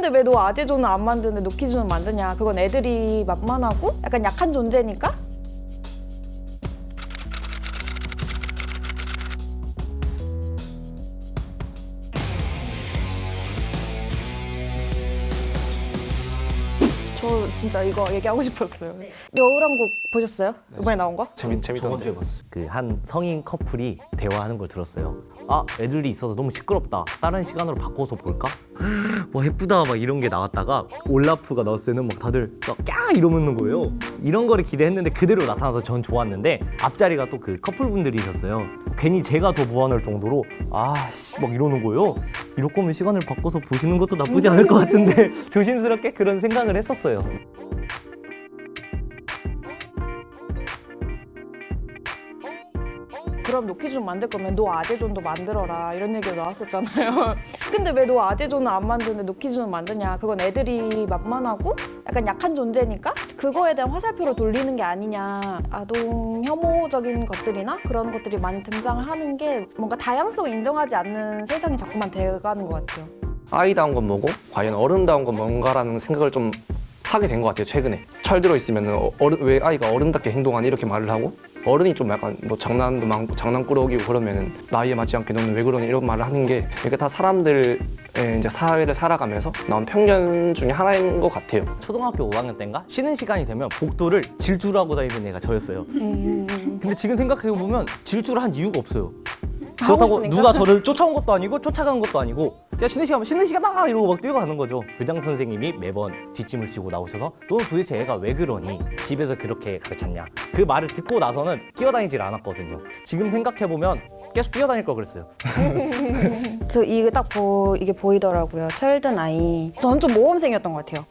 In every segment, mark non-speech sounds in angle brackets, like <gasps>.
근데 왜 너 아재조는 안 만드는데 노키즈는 만드냐 그건 애들이 만만하고 약간 약한 존재니까 저 진짜 이거 얘기하고 싶었어요 여우랑국 보셨어요? 이번에 나온 거? 재밌 재밌던데. 그한 성인 커플이 대화하는 걸 들었어요. 아 애들이 있어서 너무 시끄럽다. 다른 시간으로 바꿔서 볼까? <gasps> 와 예쁘다 막 이런 게 나왔다가 올라프가 나왔을 때는 막 다들 막야 이러는 거예요. 이런 거를 기대했는데 그대로 나타나서 전 좋았는데 앞자리가 또 그 커플분들이셨어요. 괜히 제가 더 무안할 정도로 아막 이러는 거예요. 이럴 거면 시간을 바꿔서 보시는 것도 나쁘지 않을 것 같은데 <laughs> 조심스럽게 그런 생각을 했었어요. 그럼 노키즈존 만들 거면 너 아재존도 만들어라. 이런 얘기가 나왔었잖아요. <laughs> 근데 왜 너 아재존은 안 만드는데 노키즈존은 만드냐? 그건 애들이 만만하고 약간 약한 존재니까 그거에 대한 화살표로 돌리는 게 아니냐. 아동 혐오적인 것들이나 그런 것들이 많이 등장을 하는 게 뭔가 다양성을 인정하지 않는 세상이 자꾸만 돼가는 것 같아요. 아이다운 건 뭐고? 과연 어른다운 건 뭔가라는 생각을 좀 하게 된 것 같아요 최근에. 철들어 있으면 어른 왜 아이가 어른답게 행동하니? 이렇게 말을 하고 어른이 좀 약간 뭐 장난도 많고 장난꾸러기고 그러면은 나이에 맞지 않게 너는 왜 그러니 이런 말을 하는 게 이게 다 사람들의 이제 사회를 살아가면서 나온 편견 중에 하나인 것 같아요. 초등학교 5학년 때인가 쉬는 시간이 되면 복도를 질주를 하고 다니는 애가 저였어요. 근데 지금 생각해 보면 질주를 한 이유가 없어요. 그렇다고. 누가 저를 쫓아온 것도 아니고 쫓아간 것도 아니고 그냥 쉬는 시간 쉬는 시간다 이러고 막 뛰어가는 거죠. 교장 선생님이 매번 뒷짐을 지고 나오셔서 너는 도대체 애가 왜 그러니 집에서 그렇게 가르쳤냐 그 말을 듣고 나서는 뛰어다니질 않았거든요. 지금 생각해 보면 계속 뛰어다닐 걸 그랬어요. <laughs> 저 이게 딱 보, 이게 보이더라고요 철든 아이 저는 좀 모범생이었던 것 같아요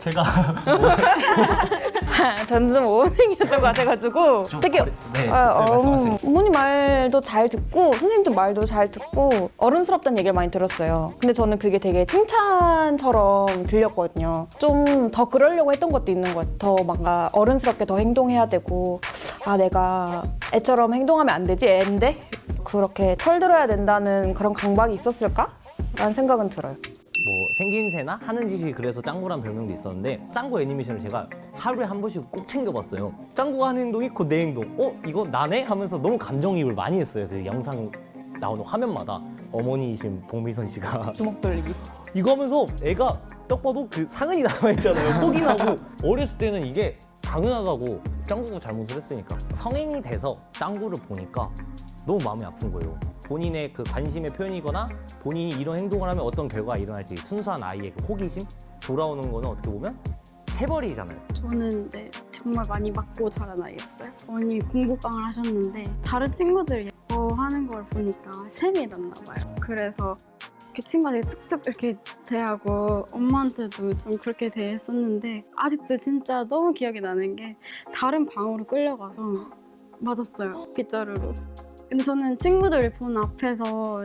제가 <laughs> 저는 좀 모범생이었던 것 같아가지고 되게 어리- 네, 아, 네, 어. 부모님 말도 잘 듣고 선생님들 말도 잘 듣고 어른스럽다는 얘기를 많이 들었어요. 근데 저는 그게 되게 칭찬처럼 들렸거든요. 좀 더 그러려고 했던 것도 있는 것 같아요. 더 뭔가 어른스럽게 더 행동해야 되고 아 내가 애처럼 행동하면 안 되지 애인데 그렇게 털들어야 된다는 그런 강박이 있었을까? 라는 생각은 들어요. 뭐 생김새나 하는 짓이 그래서 짱구란 별명도 있었는데 짱구 애니메이션을 제가 하루에 한 번씩 꼭 챙겨봤어요 짱구가 하는 행동이 곧 내 행동 어? 이거 나네? 하면서 너무 감정이입을 많이 했어요 그 영상 나오는 화면마다 어머니이신 봉미선 씨가 <laughs> 주먹 돌리기. 이거 하면서 애가 딱 봐도 그 상흔이 남아있잖아요 포기하고 어렸을 때는 이게 당연하다고 짱구가 잘못을 했으니까 성인이 돼서 짱구를 보니까 너무 마음이 아픈 거예요 본인의 그 관심의 표현이거나 본인이 이런 행동을 하면 어떤 결과가 일어날지 순수한 아이의 그 호기심 돌아오는 거는 어떻게 보면 체벌이잖아요 저는 네, 정말 많이 맞고 자란 아이였어요. 어머님이 공부방을 하셨는데 다른 친구들 예뻐하는 걸 보니까 셈이 났나 봐요. 그래서 그 친구한테 툭툭 이렇게 대하고 엄마한테도 좀 그렇게 대했었는데 아직도 진짜 너무 기억이 나는 게 다른 방으로 끌려가서 맞았어요. 빗자루로. 근데 저는 친구들을 본 앞에서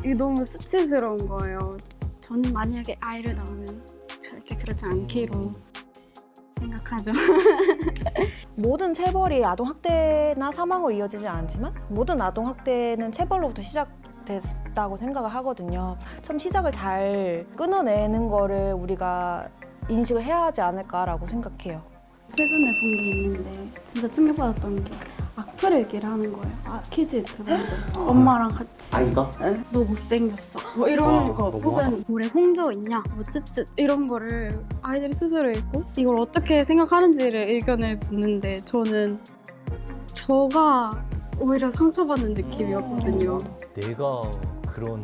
이게 너무 수치스러운 거예요. 저는 만약에 아이를 낳으면 절대 그렇지 않기로 생각하죠. <laughs> 모든 체벌이 아동학대나 사망으로 이어지지 않지만 모든 아동학대는 체벌로부터 시작됐다고 생각을 하거든요. 참 시작을 잘 끊어내는 거를 우리가 인식을 해야 하지 않을까라고 생각해요. 최근에 본 게 있는데 진짜 충격받았던 게 악플 얘기를 하는 거예요. 아 kids 유튜브인데 엄마랑 같이 아이가? 에, 너 못생겼어 뭐 이런 와, 거. 혹은 볼에 홍조 있냐 뭐 쯧쯧 이런 거를 아이들이 스스로 읽고 이걸 어떻게 생각하는지를 의견을 묻는데 저는 저가 오히려 상처받는 느낌이었거든요. 내가 그런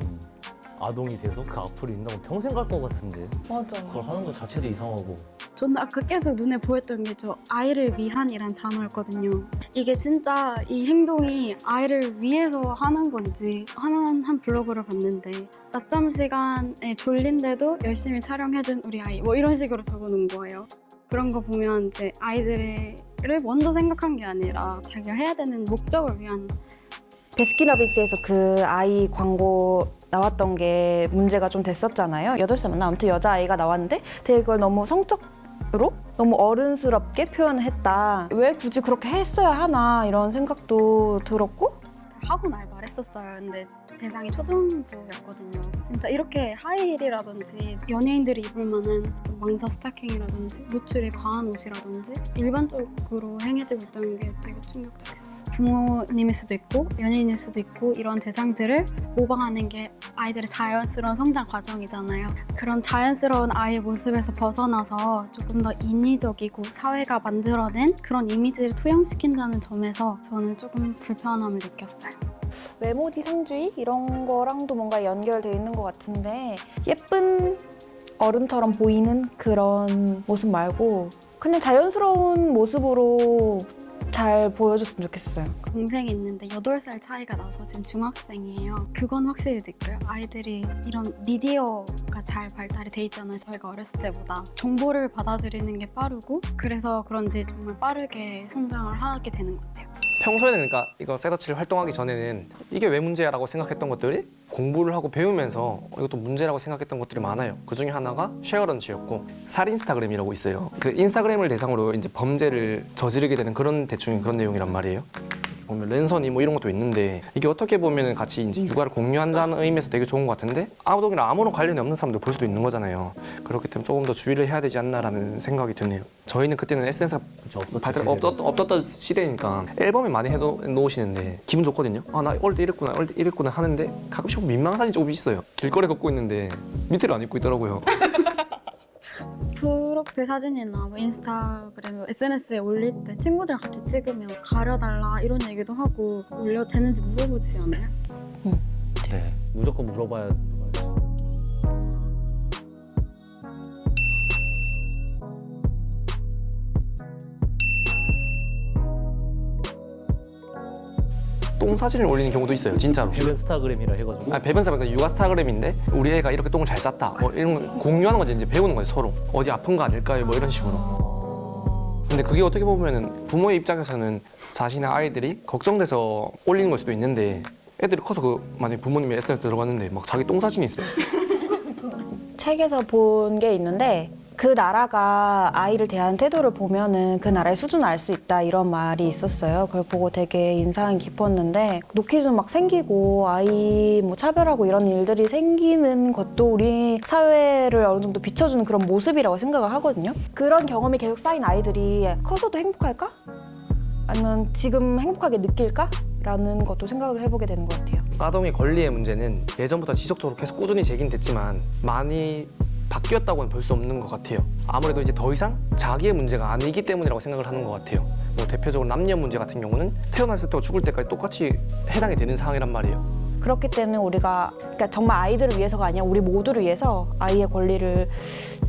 아동이 돼서 그 앞으로 있다고 평생 갈 것 같은데 맞아. 그걸 하는 것 자체도 이상하고 저는 아까 계속 눈에 보였던 게 저 아이를 위한이란 단어였거든요. 이게 진짜 이 행동이 아이를 위해서 하는 건지 하나한 한 블로그를 봤는데 낮잠 시간에 졸린데도 열심히 촬영해준 우리 아이 뭐 이런 식으로 적어놓은 거예요. 그런 거 보면 이제 아이들을 먼저 생각한 게 아니라 자기가 해야 되는 목적을 위한 베스킨라빈스에서 그 아이 광고 나왔던 게 문제가 좀 됐었잖아요. 여덟 살 맞나? 아무튼 여자아이가 나왔는데 되게 그걸 너무 성적 으로 너무 어른스럽게 표현을 했다. 왜 굳이 그렇게 했어야 하나 이런 생각도 들었고 하고 날 말 했었어요. 근데 대상이 초등부였거든요. 진짜 이렇게 하이힐이라든지 연예인들이 입을 만한 망사 스타킹이라든지 노출이 과한 옷이라든지 일반적으로 행해지고 있다는 게 되게 충격적이었어요. 부모님일 수도 있고 연예인일 수도 있고 이런 대상들을 모방하는 게 아이들의 자연스러운 성장 과정이잖아요. 그런 자연스러운 아이의 모습에서 벗어나서 조금 더 인위적이고 사회가 만들어낸 그런 이미지를 투영시킨다는 점에서 저는 조금 불편함을 느꼈어요. 외모지 상주의 이런 거랑도 뭔가 연결돼 있는 것 같은데 예쁜 어른처럼 보이는 그런 모습 말고 그냥 자연스러운 모습으로 잘 보여줬으면 좋겠어요. 동생이 있는데 8살 차이가 나서 지금 중학생이에요. 그건 확실히 느껴요. 아이들이 이런 미디어가 잘 발달이 돼 있잖아요. 저희가 어렸을 때보다. 정보를 받아들이는 게 빠르고 그래서 그런지 정말 빠르게 성장을 하게 되는 것 같아요. 평소에는 그러니까 이거 셋더치를 활동하기 전에는 이게 왜 문제야라고 생각했던 것들이 공부를 하고 배우면서 어, 이것도 문제라고 생각했던 것들이 많아요. 그 중에 하나가 쉐어런치였고 살인스타그램이라고 있어요. 그 인스타그램을 대상으로 이제 범죄를 저지르게 되는 그런 대충 그런 내용이란 말이에요. 보면 랜선이 뭐 이런 것도 있는데 이게 어떻게 보면은 같이 이제 육아를 공유한다는 의미에서 되게 좋은 것 같은데 아무동이랑 아무런 관련이 없는 사람들 볼 수도 있는 거잖아요. 그렇기 때문에 조금 더 주의를 해야 되지 않나라는 생각이 드네요. 저희는 그때는 SNS가 발달 제대로. 없었, 없었던 시대니까 앨범에 많이 해놓으시는데 기분 좋거든요. 아 나 어릴 때 이랬구나, 어릴 때 이랬구나 하는데 가끔씩 민망한 사진이 조금 있어요. 길거리 걷고 있는데 밑에를 안 입고 있더라고요. <laughs> 프로필 사진이나 뭐 인스타그램, SNS에 올릴 때 친구들이랑 같이 찍으면 가려달라 이런 얘기도 하고 올려도 되는지 물어보지 않아요? 네. 무조건 물어봐야 똥 사진을 올리는 경우도 있어요, 진짜로. 배변 스타그램이라 해가지고 아, 배변사가 그 육아 스타그램인데 우리 애가 이렇게 똥을 잘 쌌다. 뭐 이런 거 공유하는 거지 이제 배우는 거예요 서로. 어디 아픈 거 아닐까요? 뭐 이런 식으로. 근데 그게 어떻게 보면은 부모의 입장에서는 자신의 아이들이 걱정돼서 올리는 걸 수도 있는데 애들이 커서 그 만약 에 부모님이 SNS 들어갔는데 막 자기 똥 사진이 있어요. 책에서 본 게 있는데 그 나라가 아이를 대하는 태도를 보면은 그 나라의 수준을 알 수 있다 이런 말이 있었어요. 그걸 보고 되게 인상 깊었는데 노키즘 막 생기고 아이 뭐 차별하고 이런 일들이 생기는 것도 우리 사회를 어느 정도 비춰주는 그런 모습이라고 생각을 하거든요. 그런 경험이 계속 쌓인 아이들이 커서도 행복할까? 아니면 지금 행복하게 느낄까? 라는 것도 생각을 해보게 되는 것 같아요. 아동의 권리의 문제는 예전보다 지속적으로 계속 꾸준히 제기는 됐지만 많이 바뀌었다고는 볼 수 없는 것 같아요. 아무래도 이제 더 이상 자기의 문제가 아니기 때문이라고 생각을 하는 것 같아요. 뭐 대표적으로 남녀 문제 같은 경우는 태어났을 때부터 죽을 때까지 똑같이 해당이 되는 상황이란 말이에요. 그렇기 때문에 우리가 그러니까 정말 아이들을 위해서가 아니라 우리 모두를 위해서 아이의 권리를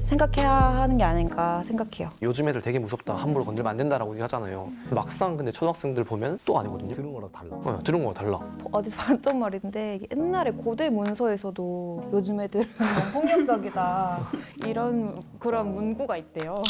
생각해야 하는 게 아닌가 생각해요. 요즘 애들 되게 무섭다. 함부로 건들면 안 된다라고 얘기하잖아요. 막상 근데 초등학생들 보면 또 아니거든요. 들은 거랑 달라. 어, 들은 거가 달라. 어디서 <laughs> 봤던 말인데 옛날에 고대 문서에서도 요즘 애들은 <laughs> 폭력적이다 이런 그런 문구가 있대요.